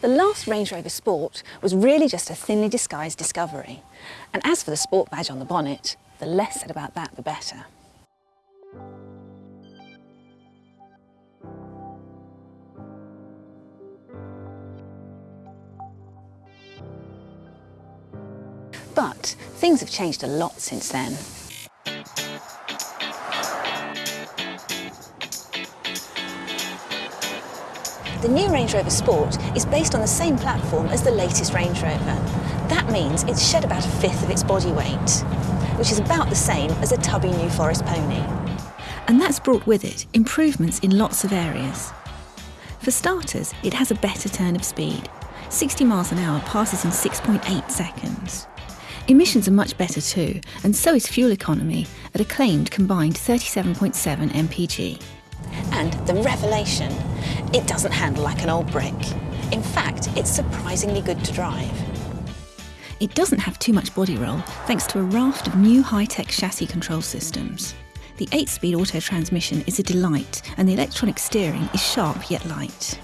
The last Range Rover Sport was really just a thinly disguised discovery. And as for the sport badge on the bonnet, the less said about that, the better. But things have changed a lot since then. The new Range Rover Sport is based on the same platform as the latest Range Rover. That means it's shed about a fifth of its body weight, which is about the same as a tubby New Forest pony. And that's brought with it improvements in lots of areas. For starters, it has a better turn of speed. 60 miles an hour passes in 6.8 seconds. Emissions are much better too, and so is fuel economy at a claimed combined 37.7 mpg. And the revelation, it doesn't handle like an old brick. In fact, it's surprisingly good to drive. It doesn't have too much body roll thanks to a raft of new high-tech chassis control systems. The 8-speed auto transmission is a delight and the electronic steering is sharp yet light.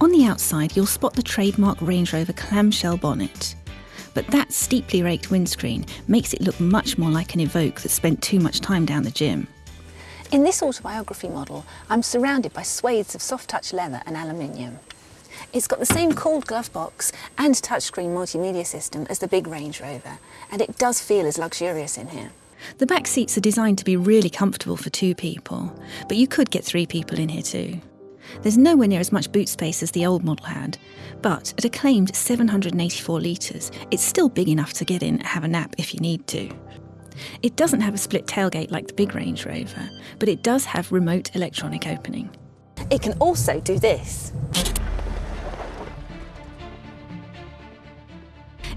On the outside you'll spot the trademark Range Rover clamshell bonnet. But that steeply raked windscreen makes it look much more like an Evoque that spent too much time down the gym. In this autobiography model, I'm surrounded by swathes of soft-touch leather and aluminium. It's got the same cooled glove box and touchscreen multimedia system as the big Range Rover, and it does feel as luxurious in here. The back seats are designed to be really comfortable for two people, but you could get three people in here too. There's nowhere near as much boot space as the old model had, but at a claimed 784 litres, it's still big enough to get in and have a nap if you need to. It doesn't have a split tailgate like the big Range Rover, but it does have remote electronic opening. It can also do this.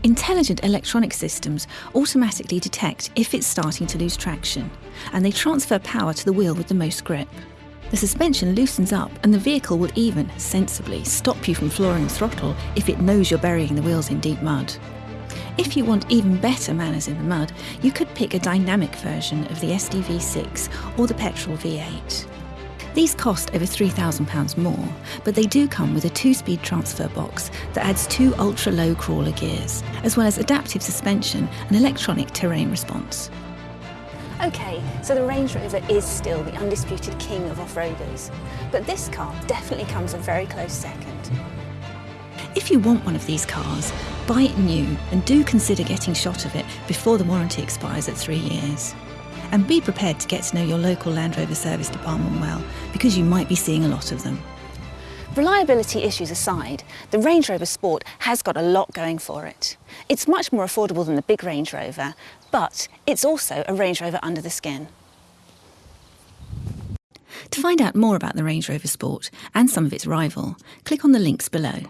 Intelligent electronic systems automatically detect if it's starting to lose traction, and they transfer power to the wheel with the most grip. The suspension loosens up and the vehicle will even, sensibly, stop you from flooring the throttle if it knows you're burying the wheels in deep mud. If you want even better manners in the mud, you could pick a dynamic version of the SDV6 or the petrol V8. These cost over £3,000 more, but they do come with a two-speed transfer box that adds two ultra-low crawler gears, as well as adaptive suspension and electronic terrain response. OK, so the Range Rover is still the undisputed king of off-roaders, but this car definitely comes a very close second. If you want one of these cars, buy it new and do consider getting shot of it before the warranty expires at three years. And be prepared to get to know your local Land Rover service department well, because you might be seeing a lot of them. Reliability issues aside, the Range Rover Sport has got a lot going for it. It's much more affordable than the big Range Rover, but it's also a Range Rover under the skin. To find out more about the Range Rover Sport and some of its rival, click on the links below.